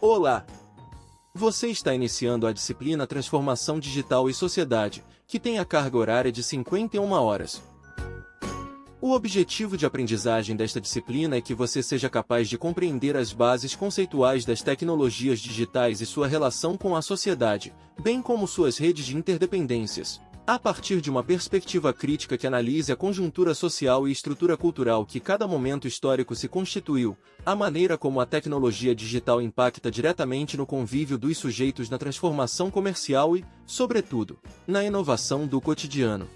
Olá! Você está iniciando a disciplina Transformação Digital e Sociedade, que tem a carga horária de 51 horas. O objetivo de aprendizagem desta disciplina é que você seja capaz de compreender as bases conceituais das tecnologias digitais e sua relação com a sociedade, bem como suas redes de interdependências, a partir de uma perspectiva crítica que analise a conjuntura social e estrutura cultural que cada momento histórico se constituiu, a maneira como a tecnologia digital impacta diretamente no convívio dos sujeitos na transformação comercial e, sobretudo, na inovação do cotidiano.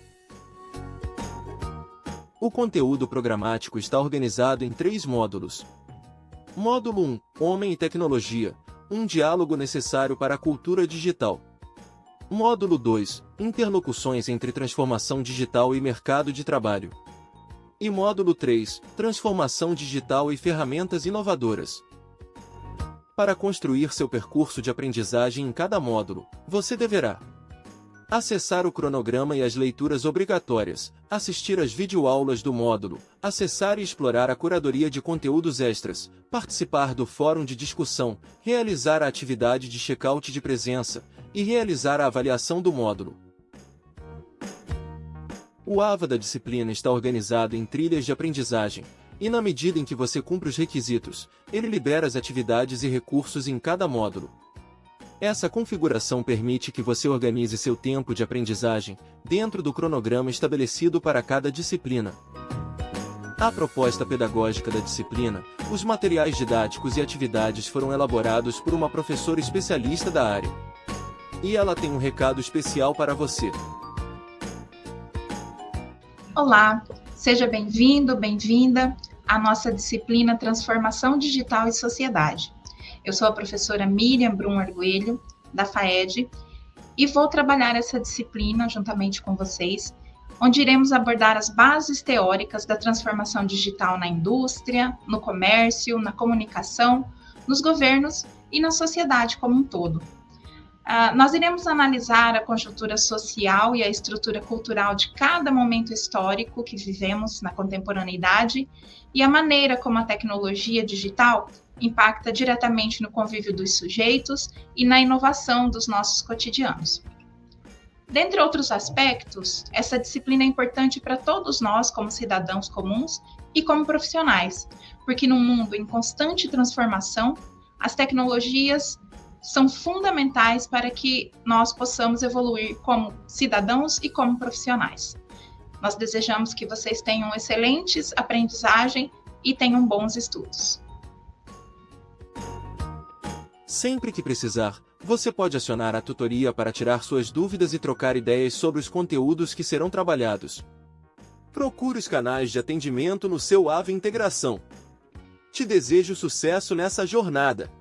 O conteúdo programático está organizado em três módulos. Módulo 1 Homem e Tecnologia um diálogo necessário para a cultura digital. Módulo 2 Interlocuções entre transformação digital e mercado de trabalho. E módulo 3 Transformação digital e ferramentas inovadoras. Para construir seu percurso de aprendizagem em cada módulo, você deverá acessar o cronograma e as leituras obrigatórias, assistir às videoaulas do módulo, acessar e explorar a curadoria de conteúdos extras, participar do fórum de discussão, realizar a atividade de check-out de presença, e realizar a avaliação do módulo. O AVA da disciplina está organizado em trilhas de aprendizagem, e na medida em que você cumpre os requisitos, ele libera as atividades e recursos em cada módulo. Essa configuração permite que você organize seu tempo de aprendizagem dentro do cronograma estabelecido para cada disciplina. A proposta pedagógica da disciplina, os materiais didáticos e atividades foram elaborados por uma professora especialista da área. E ela tem um recado especial para você. Olá, seja bem-vindo, bem-vinda à nossa disciplina Transformação Digital e Sociedade. Eu sou a professora Miriam Brum Arguelho, da FAED, e vou trabalhar essa disciplina juntamente com vocês, onde iremos abordar as bases teóricas da transformação digital na indústria, no comércio, na comunicação, nos governos e na sociedade como um todo. Uh, nós iremos analisar a conjuntura social e a estrutura cultural de cada momento histórico que vivemos na contemporaneidade e a maneira como a tecnologia digital impacta diretamente no convívio dos sujeitos e na inovação dos nossos cotidianos. Dentre outros aspectos, essa disciplina é importante para todos nós, como cidadãos comuns e como profissionais, porque num mundo em constante transformação, as tecnologias são fundamentais para que nós possamos evoluir como cidadãos e como profissionais. Nós desejamos que vocês tenham excelentes aprendizagem e tenham bons estudos. Sempre que precisar, você pode acionar a tutoria para tirar suas dúvidas e trocar ideias sobre os conteúdos que serão trabalhados. Procure os canais de atendimento no seu AVE Integração. Te desejo sucesso nessa jornada!